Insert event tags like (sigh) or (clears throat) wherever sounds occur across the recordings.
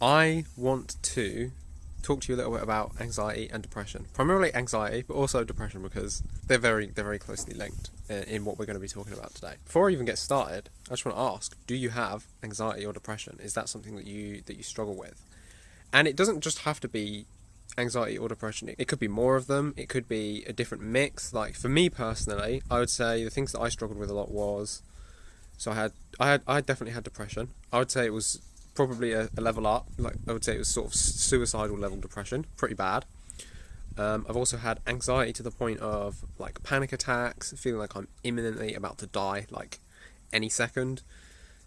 I want to talk to you a little bit about anxiety and depression. Primarily anxiety, but also depression because they're very they're very closely linked in, in what we're going to be talking about today. Before I even get started, I just want to ask: Do you have anxiety or depression? Is that something that you that you struggle with? And it doesn't just have to be anxiety or depression. It could be more of them. It could be a different mix. Like for me personally, I would say the things that I struggled with a lot was so I had I had I definitely had depression. I would say it was probably a, a level up. Like I would say it was sort of suicidal level depression, pretty bad. Um, I've also had anxiety to the point of like panic attacks, feeling like I'm imminently about to die, like any second.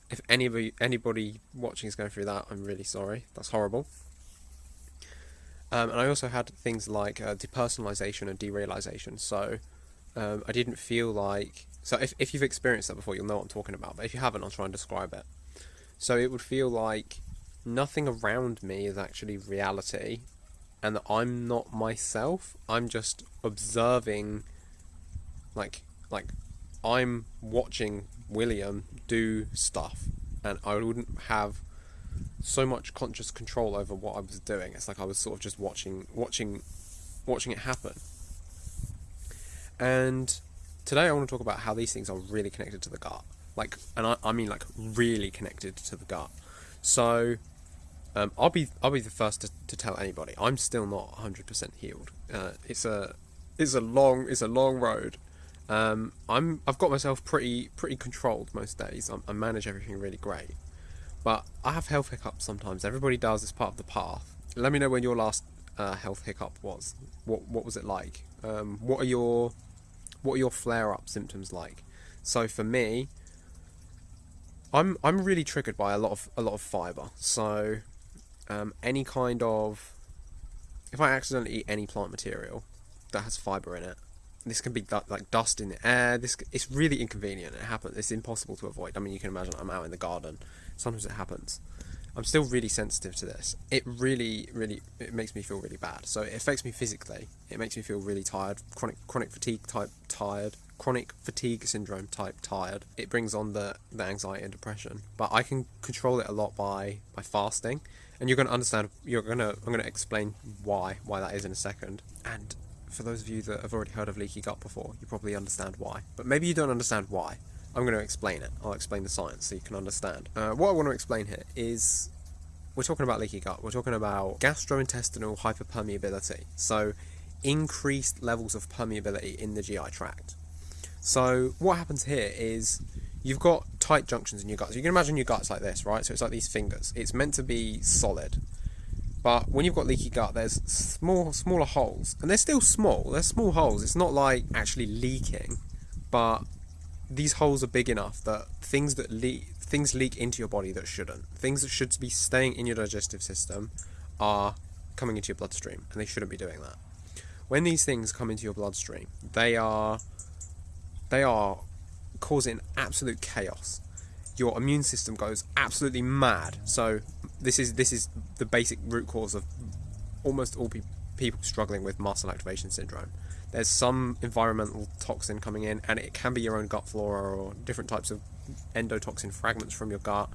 If anybody anybody watching is going through that, I'm really sorry. That's horrible. Um, and I also had things like uh, depersonalization and derealization. So um, I didn't feel like. So if, if you've experienced that before, you'll know what I'm talking about. But if you haven't, I'll try and describe it. So it would feel like nothing around me is actually reality and that I'm not myself. I'm just observing like like I'm watching William do stuff and I wouldn't have so much conscious control over what I was doing. It's like I was sort of just watching watching watching it happen. And today I want to talk about how these things are really connected to the gut like, and I, I mean like really connected to the gut. So, um, I'll be I'll be the first to, to tell anybody I'm still not 100% healed. Uh, it's a it's a long it's a long road. Um, I'm I've got myself pretty pretty controlled most days. I'm, I manage everything really great, but I have health hiccups sometimes. Everybody does. It's part of the path. Let me know when your last uh, health hiccup was. What what was it like? Um, what are your what are your flare up symptoms like? So for me, I'm I'm really triggered by a lot of a lot of fiber. So um, any kind of if I accidentally eat any plant material that has fiber in it, this can be like dust in the air. This it's really inconvenient. It happens. It's impossible to avoid. I mean, you can imagine I'm out in the garden. Sometimes it happens. I'm still really sensitive to this. It really, really, it makes me feel really bad. So it affects me physically. It makes me feel really tired, chronic, chronic fatigue type tired, chronic fatigue syndrome type tired. It brings on the, the anxiety and depression. But I can control it a lot by, by fasting. And you're going to understand, you're going to, I'm going to explain why, why that is in a second. And for those of you that have already heard of leaky gut before, you probably understand why. But maybe you don't understand why. I'm going to explain it. I'll explain the science so you can understand. Uh, what I want to explain here is we're talking about leaky gut. We're talking about gastrointestinal hyperpermeability. So increased levels of permeability in the GI tract. So what happens here is you've got tight junctions in your gut. So you can imagine your gut's like this, right? So it's like these fingers. It's meant to be solid. But when you've got leaky gut, there's small, smaller holes, and they're still small. They're small holes. It's not like actually leaking, but these holes are big enough that things that leak, things leak into your body that shouldn't. Things that should be staying in your digestive system are coming into your bloodstream, and they shouldn't be doing that. When these things come into your bloodstream, they are they are causing absolute chaos. Your immune system goes absolutely mad. So this is this is the basic root cause of almost all pe- people struggling with mast cell activation syndrome. There's some environmental toxin coming in, and it can be your own gut flora or different types of endotoxin fragments from your gut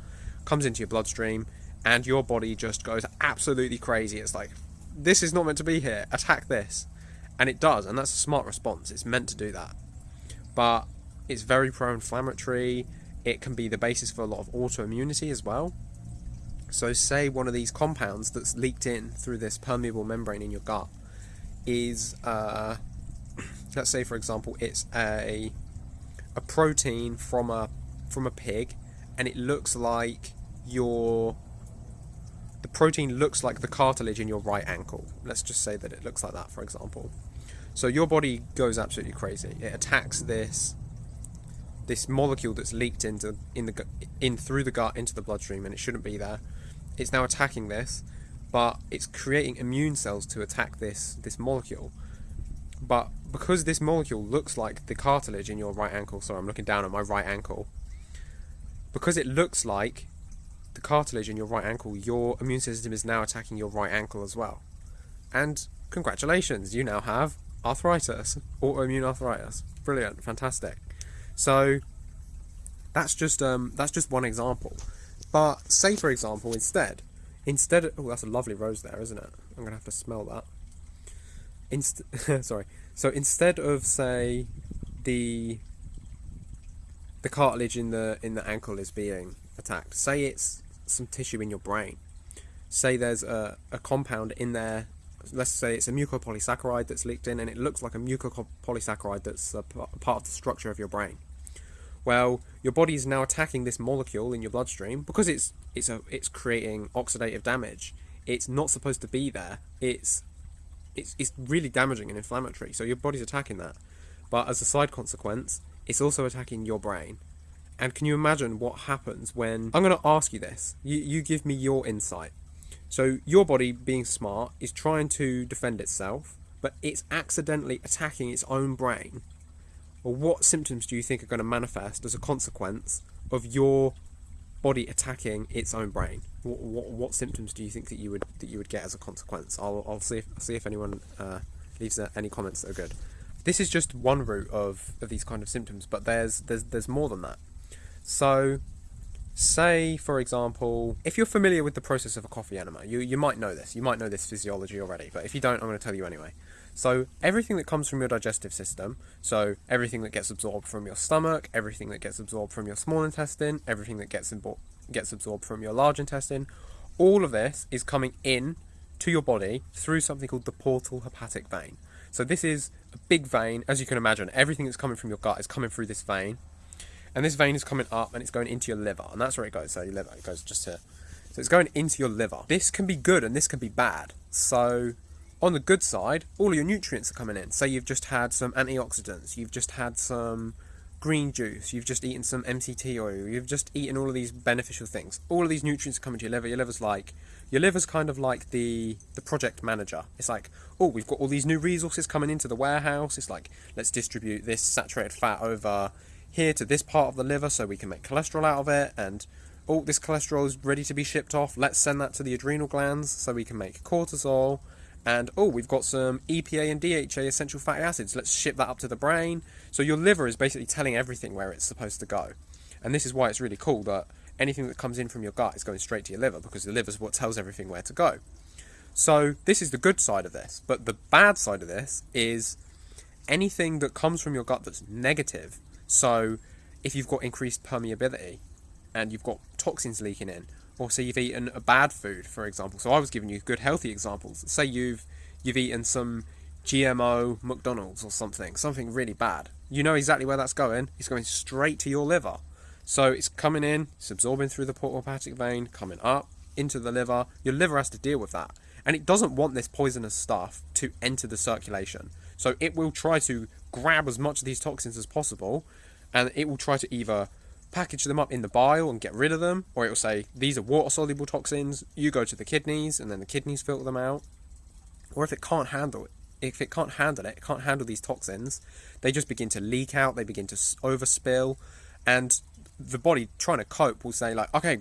comes into your bloodstream, and your body just goes absolutely crazy. It's like this is not meant to be here. Attack this, and it does, and that's a smart response. It's meant to do that but it's very pro-inflammatory. It can be the basis for a lot of autoimmunity as well. So, say one of these compounds that's leaked in through this permeable membrane in your gut is, uh, (clears throat) let's say, for example, it's a a protein from a from a pig, and it looks like your the protein looks like the cartilage in your right ankle. Let's just say that it looks like that, for example. So your body goes absolutely crazy. It attacks this this molecule that's leaked into in the in through the gut into the bloodstream, and it shouldn't be there. It's now attacking this, but it's creating immune cells to attack this this molecule. But because this molecule looks like the cartilage in your right ankle, sorry, I'm looking down at my right ankle. Because it looks like the cartilage in your right ankle, your immune system is now attacking your right ankle as well. And congratulations, you now have arthritis, autoimmune arthritis. Brilliant, fantastic. So that's just um, that's just one example. But say for example, instead, instead oh, that's a lovely rose there, isn't it? I'm gonna have to smell that. Inst- (laughs) sorry. So instead of say the the cartilage in the in the ankle is being attacked, say it's some tissue in your brain. Say there's a, a compound in there. Let's say it's a mucopolysaccharide that's leaked in, and it looks like a mucopolysaccharide that's a part of the structure of your brain. Well, your body is now attacking this molecule in your bloodstream because it's it's a it's creating oxidative damage. It's not supposed to be there. It's it's it's really damaging and inflammatory. So your body's attacking that. But as a side consequence, it's also attacking your brain. And can you imagine what happens when I'm going to ask you this? You you give me your insight. So your body being smart is trying to defend itself, but it's accidentally attacking its own brain or what symptoms do you think are going to manifest as a consequence of your body attacking its own brain? What, what, what symptoms do you think that you would that you would get as a consequence? I'll, I'll see if I'll see if anyone uh, leaves uh, any comments that are good. This is just one route of, of these kind of symptoms, but there's there's there's more than that. So, say for example, if you're familiar with the process of a coffee enema, you you might know this. You might know this physiology already, but if you don't, I'm going to tell you anyway. So everything that comes from your digestive system, so everything that gets absorbed from your stomach, everything that gets absorbed from your small intestine, everything that gets gets absorbed from your large intestine, all of this is coming in to your body through something called the portal hepatic vein. So this is a big vein, as you can imagine. Everything that's coming from your gut is coming through this vein, and this vein is coming up and it's going into your liver, and that's where it goes. So your liver, it goes just here. So it's going into your liver. This can be good and this can be bad. So on the good side, all your nutrients are coming in. Say you've just had some antioxidants, you've just had some green juice, you've just eaten some MCT oil, you've just eaten all of these beneficial things. All of these nutrients are coming to your liver. Your liver's like your liver's kind of like the the project manager. It's like, oh, we've got all these new resources coming into the warehouse. It's like, let's distribute this saturated fat over here to this part of the liver so we can make cholesterol out of it and oh, this cholesterol is ready to be shipped off. Let's send that to the adrenal glands so we can make cortisol and oh, we've got some EPA and DHA essential fatty acids. Let's ship that up to the brain. So your liver is basically telling everything where it's supposed to go. And this is why it's really cool that anything that comes in from your gut is going straight to your liver because the liver is what tells everything where to go. So this is the good side of this. But the bad side of this is anything that comes from your gut that's negative. So if you've got increased permeability and you've got toxins leaking in, or say you've eaten a bad food, for example. So I was giving you good healthy examples. Say you've you've eaten some GMO McDonald's or something, something really bad. You know exactly where that's going. It's going straight to your liver. So it's coming in, it's absorbing through the portal hepatic vein, coming up into the liver. Your liver has to deal with that. And it doesn't want this poisonous stuff to enter the circulation. So it will try to grab as much of these toxins as possible and it will try to either package them up in the bile and get rid of them, or it will say these are water soluble toxins. You go to the kidneys, and then the kidneys filter them out. Or if it can't handle it, if it can't handle it, it can't handle these toxins, they just begin to leak out. They begin to overspill, and the body trying to cope will say like, okay,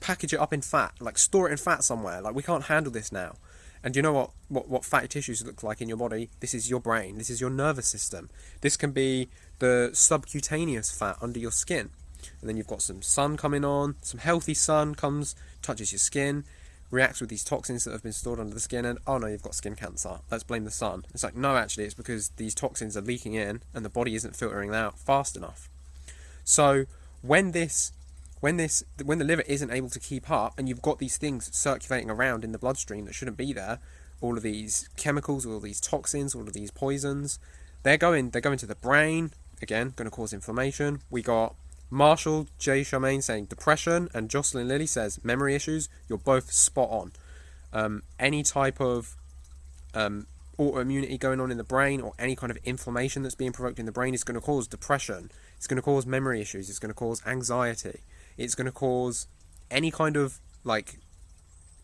package it up in fat, like store it in fat somewhere. Like we can't handle this now. And you know what, what, what fatty tissues look like in your body? This is your brain. This is your nervous system. This can be the subcutaneous fat under your skin and then you've got some sun coming on, some healthy sun comes, touches your skin, reacts with these toxins that have been stored under the skin, and oh no, you've got skin cancer. Let's blame the sun. It's like, no, actually, it's because these toxins are leaking in and the body isn't filtering out fast enough. So when this when this when the liver isn't able to keep up and you've got these things circulating around in the bloodstream that shouldn't be there all of these chemicals all of these toxins all of these poisons they're going they're going to the brain again going to cause inflammation we got Marshall J. Charmaine saying depression, and Jocelyn Lilly says memory issues. You're both spot on. Um, any type of um, autoimmunity going on in the brain or any kind of inflammation that's being provoked in the brain is going to cause depression. It's going to cause memory issues. It's going to cause anxiety. It's going to cause any kind of like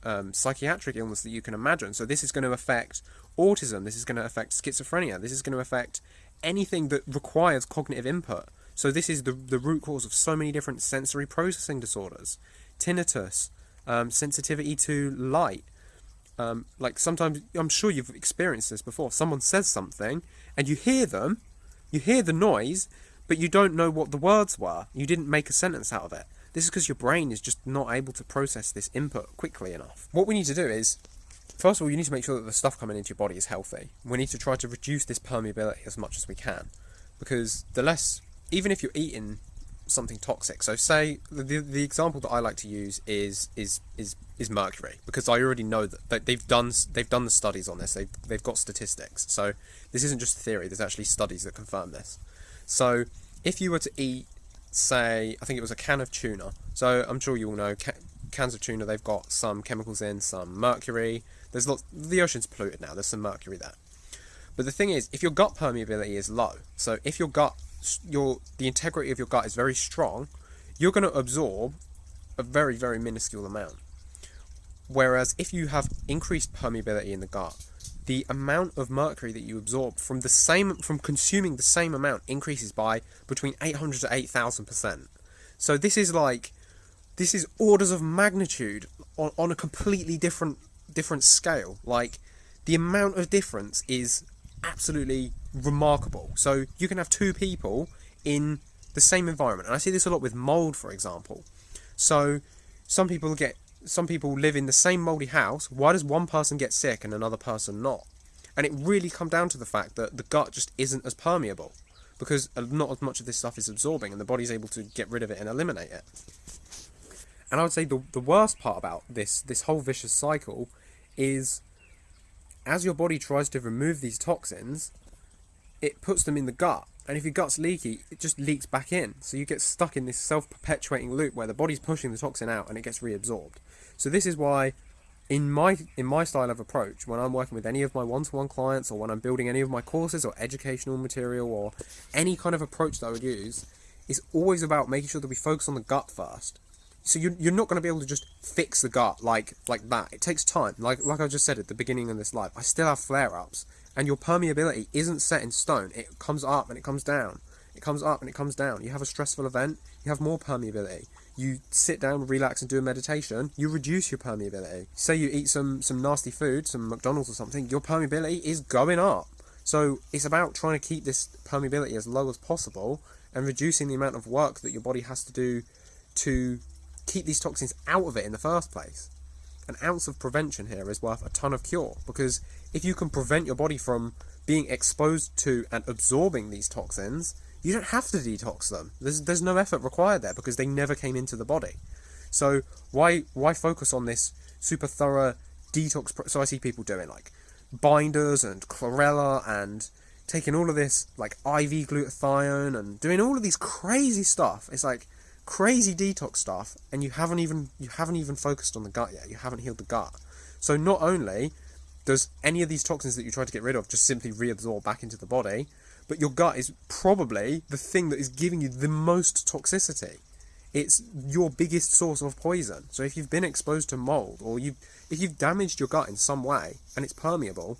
um, psychiatric illness that you can imagine. So this is going to affect autism. This is going to affect schizophrenia. This is going to affect anything that requires cognitive input. So this is the, the root cause of so many different sensory processing disorders. Tinnitus, um, sensitivity to light. Um, like sometimes, I'm sure you've experienced this before. Someone says something and you hear them, you hear the noise, but you don't know what the words were. You didn't make a sentence out of it. This is because your brain is just not able to process this input quickly enough. What we need to do is, first of all, you need to make sure that the stuff coming into your body is healthy. We need to try to reduce this permeability as much as we can, because the less, even if you're eating something toxic. So say the, the, example that I like to use is is is is mercury because I already know that they've done they've done the studies on this. They've they've got statistics. So this isn't just theory. There's actually studies that confirm this. So if you were to eat, say, I think it was a can of tuna. So I'm sure you all know ca- cans of tuna. They've got some chemicals in, some mercury. There's lots. The ocean's polluted now. There's some mercury there. But the thing is, if your gut permeability is low, so if your gut your the integrity of your gut is very strong, you're going to absorb a very very minuscule amount. Whereas if you have increased permeability in the gut, the amount of mercury that you absorb from the same from consuming the same amount increases by between 800 to 8000 percent. So this is like this is orders of magnitude on, on a completely different different scale. Like the amount of difference is absolutely remarkable. So you can have two people in the same environment, and I see this a lot with mold, for example. So some people get some people live in the same moldy house. Why does one person get sick and another person not? And it really come down to the fact that the gut just isn't as permeable because not as much of this stuff is absorbing, and the body's able to get rid of it and eliminate it. And I would say the the worst part about this this whole vicious cycle is as your body tries to remove these toxins, it puts them in the gut. And if your gut's leaky, it just leaks back in. So you get stuck in this self perpetuating loop where the body's pushing the toxin out and it gets reabsorbed. So this is why in my in my style of approach, when I'm working with any of my one-to-one clients or when I'm building any of my courses or educational material or any kind of approach that I would use, is always about making sure that we focus on the gut first. So you're, you're not going to be able to just fix the gut like like that. It takes time. Like like I just said at the beginning of this live, I still have flare-ups and your permeability isn't set in stone. It comes up and it comes down. It comes up and it comes down. You have a stressful event, you have more permeability. You sit down, relax, and do a meditation. You reduce your permeability. Say you eat some some nasty food, some McDonald's or something. Your permeability is going up. So it's about trying to keep this permeability as low as possible and reducing the amount of work that your body has to do to keep these toxins out of it in the first place an ounce of prevention here is worth a ton of cure because if you can prevent your body from being exposed to and absorbing these toxins, you don't have to detox them. There's there's no effort required there because they never came into the body. So why why focus on this super thorough detox? So I see people doing like binders and chlorella and taking all of this like IV glutathione and doing all of these crazy stuff. It's like crazy detox stuff and you haven't even you haven't even focused on the gut yet. You haven't healed the gut. So not only does any of these toxins that you try to get rid of just simply reabsorb back into the body but your gut is probably the thing that is giving you the most toxicity. It's your biggest source of poison. So if you've been exposed to mold or you if you've damaged your gut in some way and it's permeable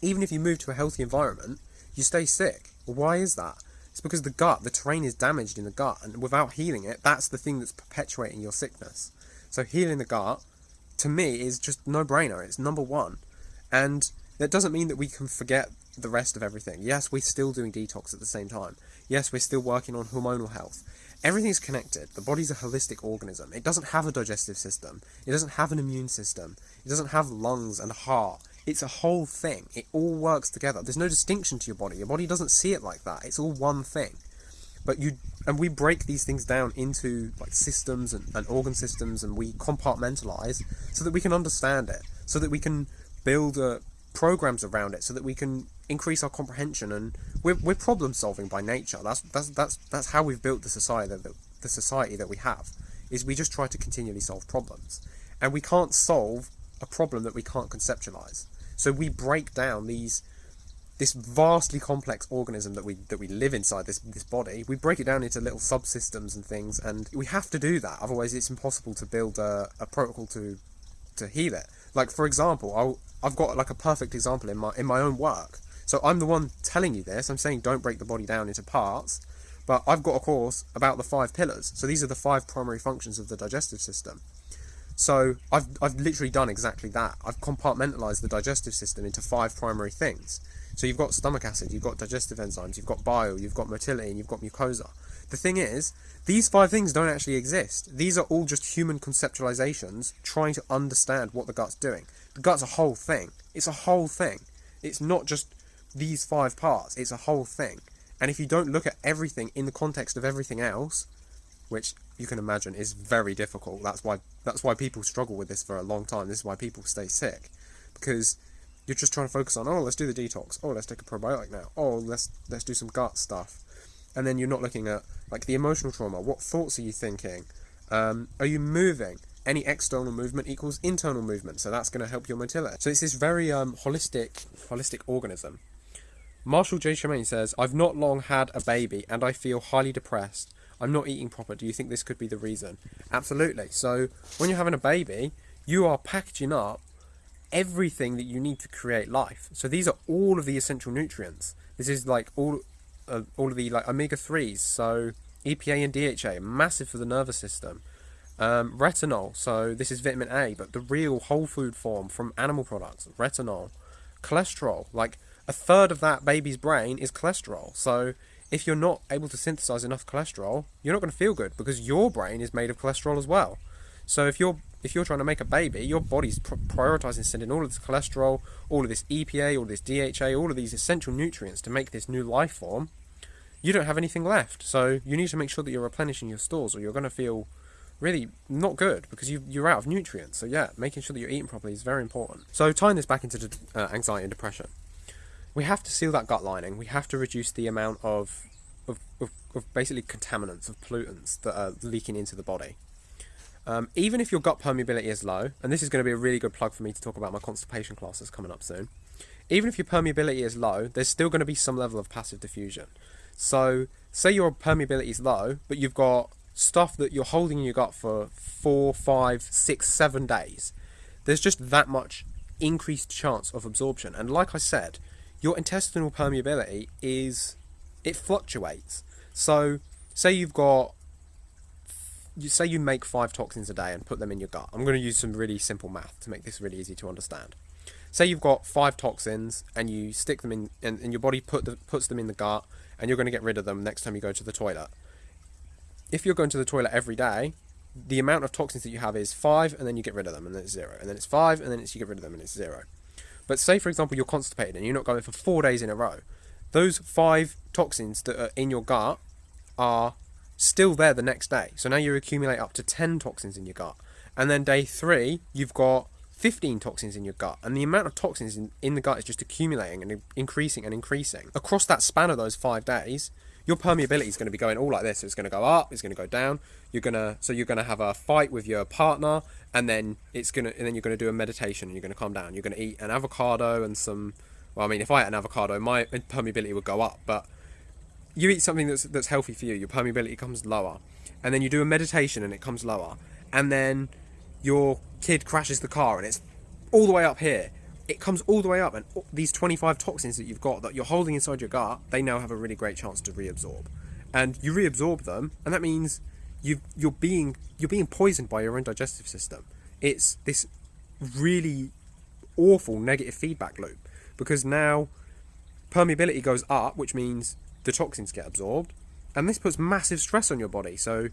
even if you move to a healthy environment you stay sick. Why is that it's because the gut, the terrain is damaged in the gut, and without healing it, that's the thing that's perpetuating your sickness. So healing the gut, to me, is just no brainer. It's number one, and that doesn't mean that we can forget the rest of everything. Yes, we're still doing detox at the same time. Yes, we're still working on hormonal health. Everything's connected. The body's a holistic organism. It doesn't have a digestive system. It doesn't have an immune system. It doesn't have lungs and heart. It's a whole thing. It all works together. There's no distinction to your body. Your body doesn't see it like that. It's all one thing. But you and we break these things down into like systems and, and organ systems and we compartmentalize so that we can understand it, so that we can build uh, programs around it, so that we can increase our comprehension and we're, we're problem solving by nature. That's that's that's that's how we've built the society that the society that we have is we just try to continually solve problems. And we can't solve a problem that we can't conceptualize. So we break down these this vastly complex organism that we that we live inside this this body. We break it down into little subsystems and things, and we have to do that. Otherwise, it's impossible to build a, a protocol to to heal it. Like for example, I'll, I've got like a perfect example in my in my own work. So I'm the one telling you this. I'm saying don't break the body down into parts, but I've got a course about the five pillars. So these are the five primary functions of the digestive system. So I've, I've literally done exactly that. I've compartmentalized the digestive system into five primary things. So you've got stomach acid, you've got digestive enzymes, you've got bile, you've got motility, and you've got mucosa. The thing is, these five things don't actually exist. These are all just human conceptualizations trying to understand what the gut's doing. The gut's a whole thing. It's a whole thing. It's not just these five parts, it's a whole thing. And if you don't look at everything in the context of everything else, which you can imagine is very difficult. That's why that's why people struggle with this for a long time. This is why people stay sick because you're just trying to focus on oh let's do the detox. Oh let's take a probiotic now. Oh let's let's do some gut stuff. And then you're not looking at like the emotional trauma. What thoughts are you thinking? Um, are you moving? Any external movement equals internal movement, so that's going to help your motility. So it's this very um, holistic, holistic organism. Marshall J. Tremaine says, "I've not long had a baby, and I feel highly depressed. I'm not eating proper. Do you think this could be the reason? Absolutely. So when you're having a baby, you are packaging up everything that you need to create life. So these are all of the essential nutrients. This is like all uh, all of the like omega threes. So EPA and DHA, massive for the nervous system. Um, retinol, so this is vitamin A, but the real whole food form from animal products. Retinol, cholesterol, like a third of that baby's brain is cholesterol. So if you're not able to synthesize enough cholesterol, you're not going to feel good because your brain is made of cholesterol as well. So if you're if you're trying to make a baby, your body's pr- prioritizing sending all of this cholesterol, all of this EPA, all of this DHA, all of these essential nutrients to make this new life form. You don't have anything left, so you need to make sure that you're replenishing your stores, or you're going to feel really not good because you, you're out of nutrients. So yeah, making sure that you're eating properly is very important. So tying this back into uh, anxiety and depression, we have to seal that gut lining. We have to reduce the amount of of, of, of basically contaminants, of pollutants that are leaking into the body. Um, even if your gut permeability is low, and this is going to be a really good plug for me to talk about my constipation classes coming up soon. Even if your permeability is low, there's still going to be some level of passive diffusion. So, say your permeability is low, but you've got stuff that you're holding in your gut for four, five, six, seven days. There's just that much increased chance of absorption. And like I said, your intestinal permeability is it fluctuates. So say you've got you say you make five toxins a day and put them in your gut. I'm going to use some really simple math to make this really easy to understand. Say you've got five toxins and you stick them in, and, and your body put the, puts them in the gut, and you're going to get rid of them next time you go to the toilet. If you're going to the toilet every day, the amount of toxins that you have is five, and then you get rid of them, and then it's zero, and then it's five, and then it's you get rid of them, and it's zero. But say, for example, you're constipated and you're not going for four days in a row. Those five toxins that are in your gut are still there the next day. So now you accumulate up to 10 toxins in your gut. And then day three, you've got 15 toxins in your gut. And the amount of toxins in, in the gut is just accumulating and increasing and increasing. Across that span of those five days, your permeability is going to be going all like this. It's going to go up, it's going to go down. You're going to so you're going to have a fight with your partner and then it's going to and then you're going to do a meditation and you're going to calm down. You're going to eat an avocado and some well, I mean, if I ate an avocado, my permeability would go up, but you eat something that's that's healthy for you, your permeability comes lower. And then you do a meditation and it comes lower. And then your kid crashes the car and it's all the way up here it comes all the way up, and these 25 toxins that you've got that you're holding inside your gut, they now have a really great chance to reabsorb, and you reabsorb them, and that means you you're being you're being poisoned by your own digestive system. It's this really awful negative feedback loop because now permeability goes up, which means the toxins get absorbed, and this puts massive stress on your body. So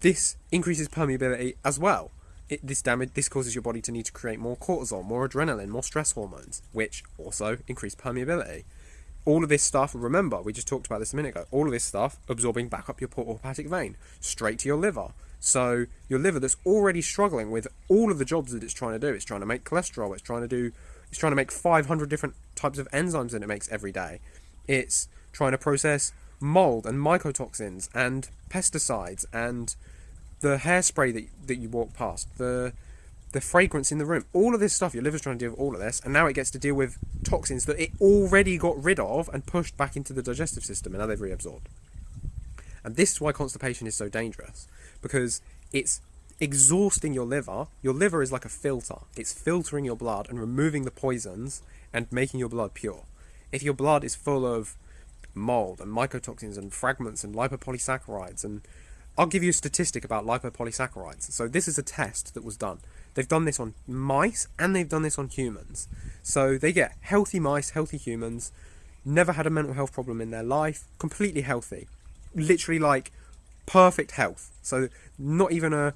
this increases permeability as well it, this damage this causes your body to need to create more cortisol, more adrenaline, more stress hormones, which also increase permeability. All of this stuff, remember, we just talked about this a minute ago. All of this stuff absorbing back up your portal hepatic vein, straight to your liver. So your liver that's already struggling with all of the jobs that it's trying to do. It's trying to make cholesterol. It's trying to do. It's trying to make 500 different types of enzymes that it makes every day. It's trying to process mold and mycotoxins and pesticides and the hairspray that, that you walk past, the the fragrance in the room, all of this stuff, your liver's trying to deal with all of this, and now it gets to deal with toxins that it already got rid of and pushed back into the digestive system, and now they've reabsorbed. And this is why constipation is so dangerous, because it's exhausting your liver. Your liver is like a filter, it's filtering your blood and removing the poisons and making your blood pure. If your blood is full of mold and mycotoxins and fragments and lipopolysaccharides and I'll give you a statistic about lipopolysaccharides. So this is a test that was done. They've done this on mice and they've done this on humans. So they get healthy mice, healthy humans, never had a mental health problem in their life, completely healthy. Literally like perfect health. So not even a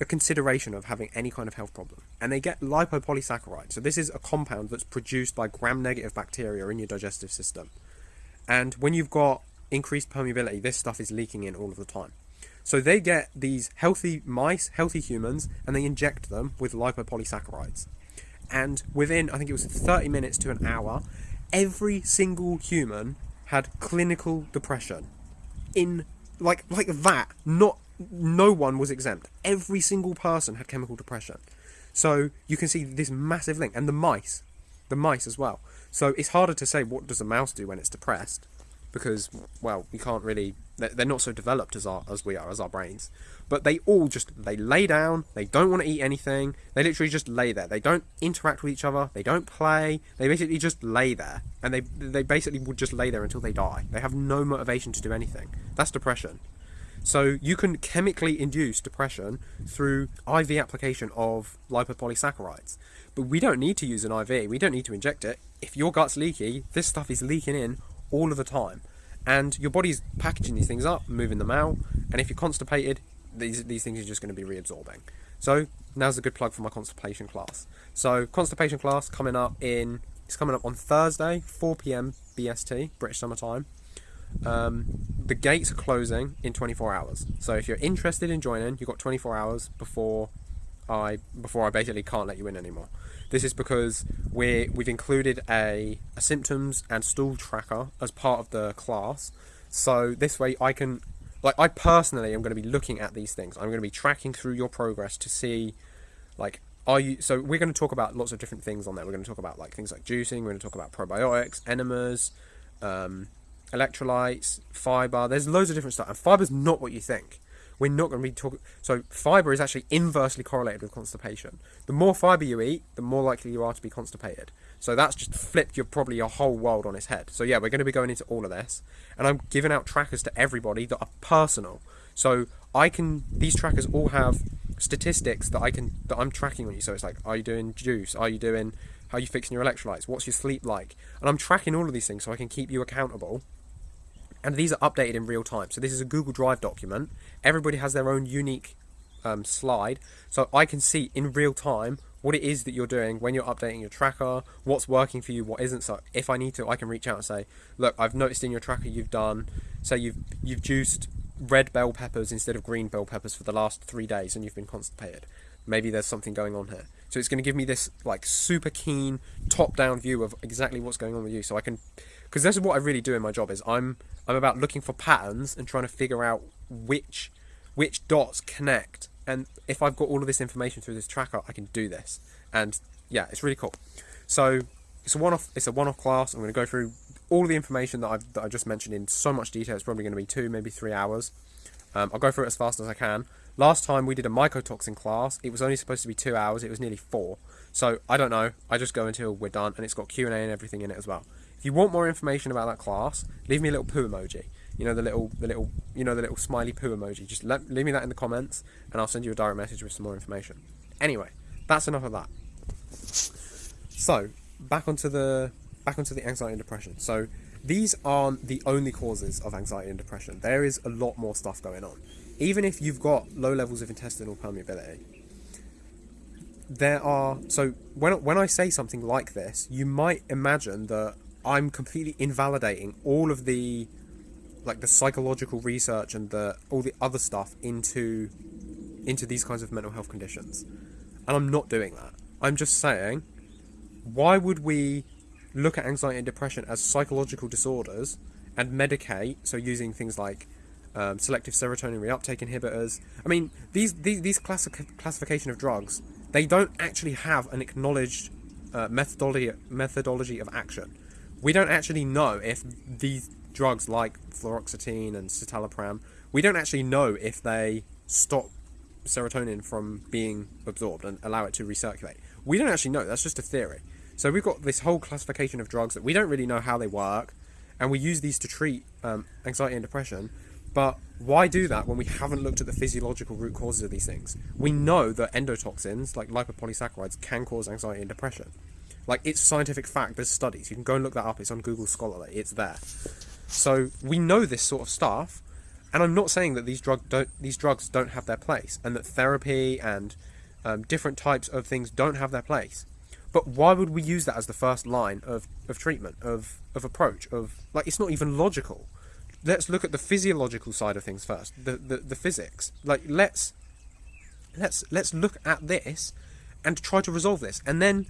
a consideration of having any kind of health problem. And they get lipopolysaccharides. So this is a compound that's produced by gram-negative bacteria in your digestive system. And when you've got increased permeability, this stuff is leaking in all of the time. So they get these healthy mice, healthy humans, and they inject them with lipopolysaccharides. And within, I think it was 30 minutes to an hour, every single human had clinical depression. In like like that, not no one was exempt. Every single person had chemical depression. So you can see this massive link, and the mice, the mice as well. So it's harder to say what does a mouse do when it's depressed, because well, we can't really. They're not so developed as our as we are as our brains. But they all just they lay down. They don't want to eat anything. They literally just lay there. They don't interact with each other. They don't play. They basically just lay there, and they they basically would just lay there until they die. They have no motivation to do anything. That's depression. So you can chemically induce depression through IV application of lipopolysaccharides. But we don't need to use an IV. We don't need to inject it. If your gut's leaky, this stuff is leaking in all of the time. And your body's packaging these things up, moving them out. And if you're constipated, these, these things are just going to be reabsorbing. So now's a good plug for my constipation class. So constipation class coming up in, it's coming up on Thursday, 4pm BST, British Summer Time. Um, the gates are closing in 24 hours. So if you're interested in joining, you've got 24 hours before I before I basically can't let you in anymore. This is because we we've included a, a symptoms and stool tracker as part of the class. So this way I can like I personally am going to be looking at these things. I'm going to be tracking through your progress to see like are you so we're going to talk about lots of different things on there. We're going to talk about like things like juicing, we're going to talk about probiotics, enemas, um, electrolytes, fiber. There's loads of different stuff, and fiber's not what you think. We're not going to be talking. So fiber is actually inversely correlated with constipation. The more fiber you eat, the more likely you are to be constipated. So that's just flipped your probably your whole world on its head. So yeah, we're going to be going into all of this, and I'm giving out trackers to everybody that are personal. So I can. These trackers all have statistics that I can that I'm tracking on you. So it's like, are you doing juice? Are you doing how are you fixing your electrolytes? What's your sleep like? And I'm tracking all of these things so I can keep you accountable and these are updated in real time. So this is a Google Drive document. Everybody has their own unique um, slide, so I can see in real time what it is that you're doing when you're updating your tracker, what's working for you, what isn't. So if I need to, I can reach out and say, look, I've noticed in your tracker you've done, say you've you've juiced red bell peppers instead of green bell peppers for the last three days, and you've been constipated. Maybe there's something going on here. So it's going to give me this like super keen top-down view of exactly what's going on with you, so I can because this is what I really do in my job is I'm I'm about looking for patterns and trying to figure out which which dots connect. And if I've got all of this information through this tracker I can do this. And yeah it's really cool. So it's a one-off it's a one-off class. I'm going to go through all the information that I've that I just mentioned in so much detail. It's probably going to be two maybe three hours. Um, I'll go through it as fast as I can. Last time we did a mycotoxin class it was only supposed to be two hours. It was nearly four. So I don't know. I just go until we're done and it's got Q&A and everything in it as well if you want more information about that class, leave me a little poo emoji. You know the little, the little, you know the little smiley poo emoji. Just let, leave me that in the comments, and I'll send you a direct message with some more information. Anyway, that's enough of that. So back onto the back onto the anxiety and depression. So these aren't the only causes of anxiety and depression. There is a lot more stuff going on. Even if you've got low levels of intestinal permeability, there are so when when I say something like this, you might imagine that I'm completely invalidating all of the like the psychological research and the all the other stuff into into these kinds of mental health conditions. And I'm not doing that. I'm just saying why would we look at anxiety and depression as psychological disorders and medicate so using things like um, selective serotonin reuptake inhibitors. I mean, these these, these classic, classification of drugs, they don't actually have an acknowledged uh, methodology methodology of action we don't actually know if these drugs like fluoxetine and citalopram, we don't actually know if they stop serotonin from being absorbed and allow it to recirculate. We don't actually know. That's just a theory. So we've got this whole classification of drugs that we don't really know how they work, and we use these to treat um, anxiety and depression. But why do that when we haven't looked at the physiological root causes of these things? We know that endotoxins, like lipopolysaccharides, can cause anxiety and depression. Like, it's scientific fact, there's studies. You can go and look that up, it's on Google Scholarly, it's there. So, we know this sort of stuff, and I'm not saying that these, drug don't, these drugs don't have their place, and that therapy and um, different types of things don't have their place. But why would we use that as the first line of, of treatment, of, of approach, of like it's not even logical. Let's look at the physiological side of things first, the, the, the physics. Like let's let's let's look at this and try to resolve this. And then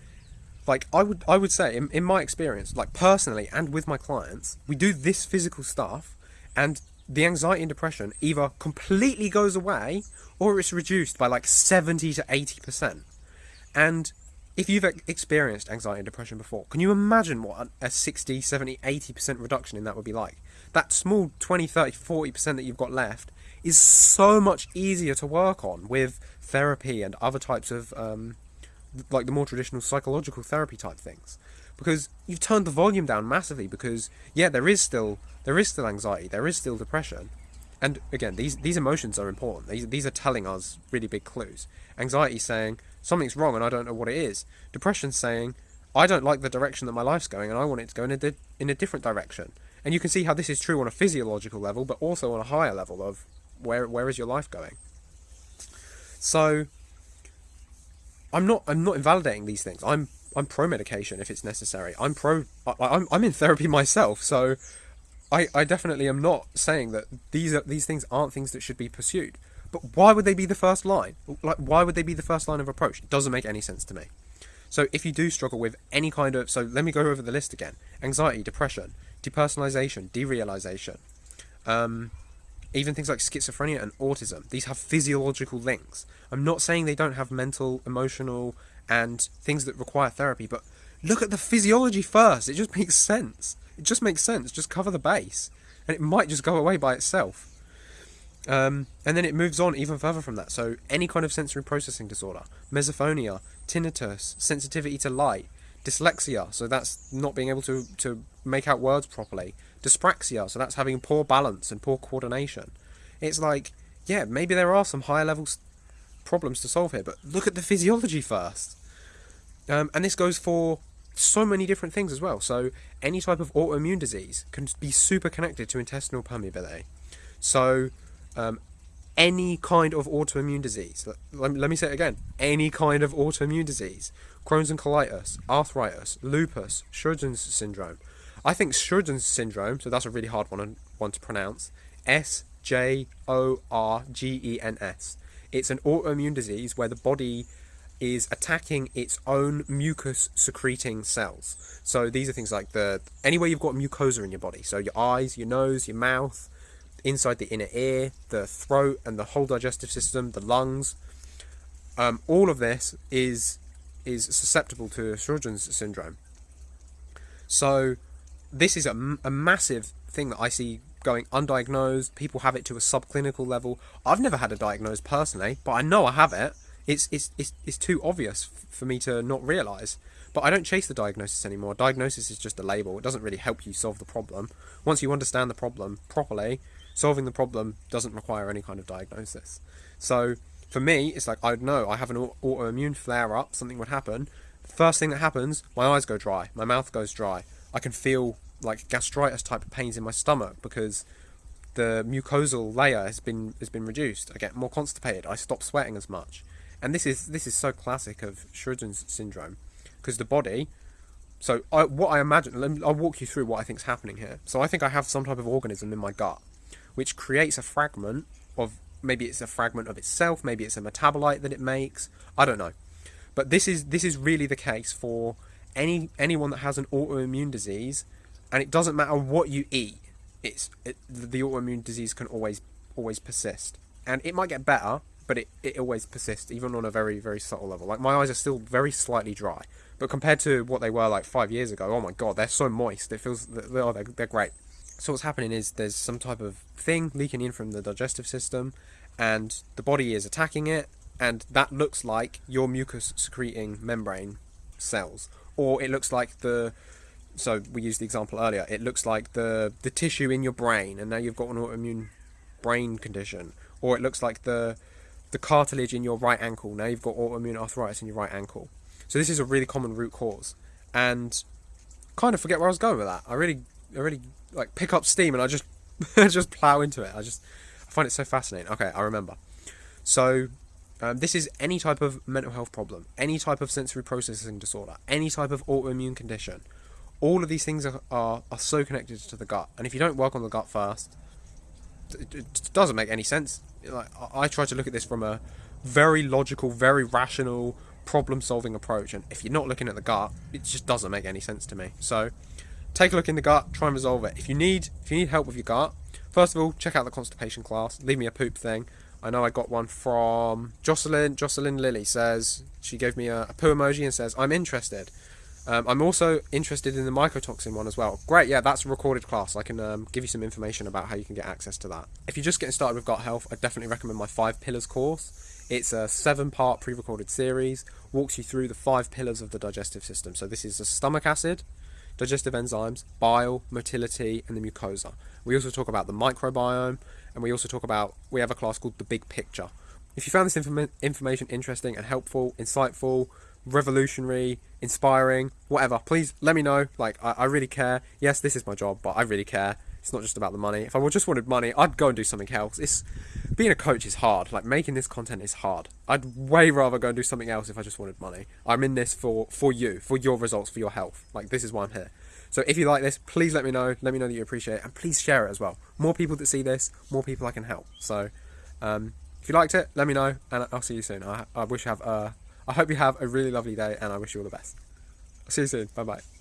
like I would I would say in, in my experience, like personally and with my clients, we do this physical stuff and the anxiety and depression either completely goes away or it's reduced by like 70 to 80%. And if you've experienced anxiety and depression before, can you imagine what a 60, 70, 80% reduction in that would be like? That small 20, 30, 40% that you've got left is so much easier to work on with therapy and other types of, um, like the more traditional psychological therapy type things. Because you've turned the volume down massively because, yeah, there is still, there is still anxiety, there is still depression. And again, these, these emotions are important. These, these are telling us really big clues. Anxiety saying, something's wrong and I don't know what it is. Depression saying, I don't like the direction that my life's going and I want it to go in a, di- in a different direction. And you can see how this is true on a physiological level, but also on a higher level of where where is your life going. So I'm not I'm not invalidating these things. I'm I'm pro medication if it's necessary. I'm pro I, I'm I'm in therapy myself, so I I definitely am not saying that these are these things aren't things that should be pursued. But why would they be the first line? Like, why would they be the first line of approach? It doesn't make any sense to me. So if you do struggle with any kind of, so let me go over the list again: anxiety, depression, depersonalization, derealization, um, even things like schizophrenia and autism. These have physiological links. I'm not saying they don't have mental, emotional, and things that require therapy, but look at the physiology first. It just makes sense. It just makes sense. Just cover the base, and it might just go away by itself. Um, and then it moves on even further from that. So any kind of sensory processing disorder, misophonia, tinnitus, sensitivity to light, dyslexia, so that's not being able to, to make out words properly, dyspraxia, so that's having poor balance and poor coordination. It's like, yeah, maybe there are some higher level problems to solve here, but look at the physiology first. Um, and this goes for so many different things as well. So any type of autoimmune disease can be super connected to intestinal permeability. So um, any kind of autoimmune disease. Let, let me say it again. Any kind of autoimmune disease. Crohn's and colitis, arthritis, lupus, Sjogren's syndrome. I think Sjogren's syndrome, so that's a really hard one, one to pronounce. S J O R G E N S. It's an autoimmune disease where the body is attacking its own mucus secreting cells. So these are things like the anywhere you've got mucosa in your body. So your eyes, your nose, your mouth, inside the inner ear, the throat, and the whole digestive system, the lungs. Um, all of this is is susceptible to Sjogren's syndrome. So this is a, a massive thing that I see going undiagnosed. People have it to a subclinical level. I've never had a diagnosis personally, but I know I have it. It's it's it's, it's too obvious for me to not realize. But I don't chase the diagnosis anymore. Diagnosis is just a label. It doesn't really help you solve the problem. Once you understand the problem properly, solving the problem doesn't require any kind of diagnosis. So for me, it's like I know I have an autoimmune flare up, something would happen. First thing that happens, my eyes go dry, my mouth goes dry. I can feel like gastritis type of pains in my stomach because the mucosal layer has been has been reduced. I get more constipated. I stop sweating as much, and this is this is so classic of Sjogren's syndrome because the body. So I, what I imagine, I'll walk you through what I think is happening here. So I think I have some type of organism in my gut which creates a fragment of maybe it's a fragment of itself, maybe it's a metabolite that it makes. I don't know. But this is this is really the case for any anyone that has an autoimmune disease, and it doesn't matter what you eat. It's it, the autoimmune disease can always always persist, and it might get better, but it, it always persists, even on a very very subtle level. Like my eyes are still very slightly dry, but compared to what they were like five years ago, oh my god, they're so moist. It feels oh they're, they're great. So what's happening is there's some type of thing leaking in from the digestive system, and the body is attacking it, and that looks like your mucus secreting membrane cells, or it looks like the so we used the example earlier. It looks like the the tissue in your brain, and now you've got an autoimmune brain condition, or it looks like the the cartilage in your right ankle. Now you've got autoimmune arthritis in your right ankle. So this is a really common root cause, and kind of forget where I was going with that. I really, I really like pick up steam and I just (laughs) just plow into it. I just find it so fascinating. Okay, I remember. So um, this is any type of mental health problem, any type of sensory processing disorder, any type of autoimmune condition. All of these things are, are, are so connected to the gut, and if you don't work on the gut first, it, it doesn't make any sense. Like I, I try to look at this from a very logical, very rational, problem-solving approach, and if you're not looking at the gut, it just doesn't make any sense to me. So, take a look in the gut, try and resolve it. If you need, if you need help with your gut, first of all, check out the constipation class. Leave me a poop thing. I know I got one from Jocelyn. Jocelyn Lilly says she gave me a, a poo emoji and says I'm interested. Um, I'm also interested in the mycotoxin one as well. Great, yeah, that's a recorded class. I can um, give you some information about how you can get access to that. If you're just getting started with gut health, I definitely recommend my Five Pillars course. It's a seven part pre recorded series, walks you through the five pillars of the digestive system. So, this is the stomach acid, digestive enzymes, bile, motility, and the mucosa. We also talk about the microbiome, and we also talk about, we have a class called The Big Picture. If you found this inform- information interesting and helpful, insightful, revolutionary, inspiring, whatever, please let me know. Like, I, I really care. Yes, this is my job, but I really care. It's not just about the money. If I just wanted money, I'd go and do something else. It's being a coach is hard. Like making this content is hard. I'd way rather go and do something else if I just wanted money. I'm in this for for you, for your results, for your health. Like this is why I'm here. So if you like this, please let me know. Let me know that you appreciate it, and please share it as well. More people that see this, more people I can help. So um, if you liked it, let me know, and I'll see you soon. I, I wish you have. Uh, I hope you have a really lovely day, and I wish you all the best. I'll see you soon. Bye bye.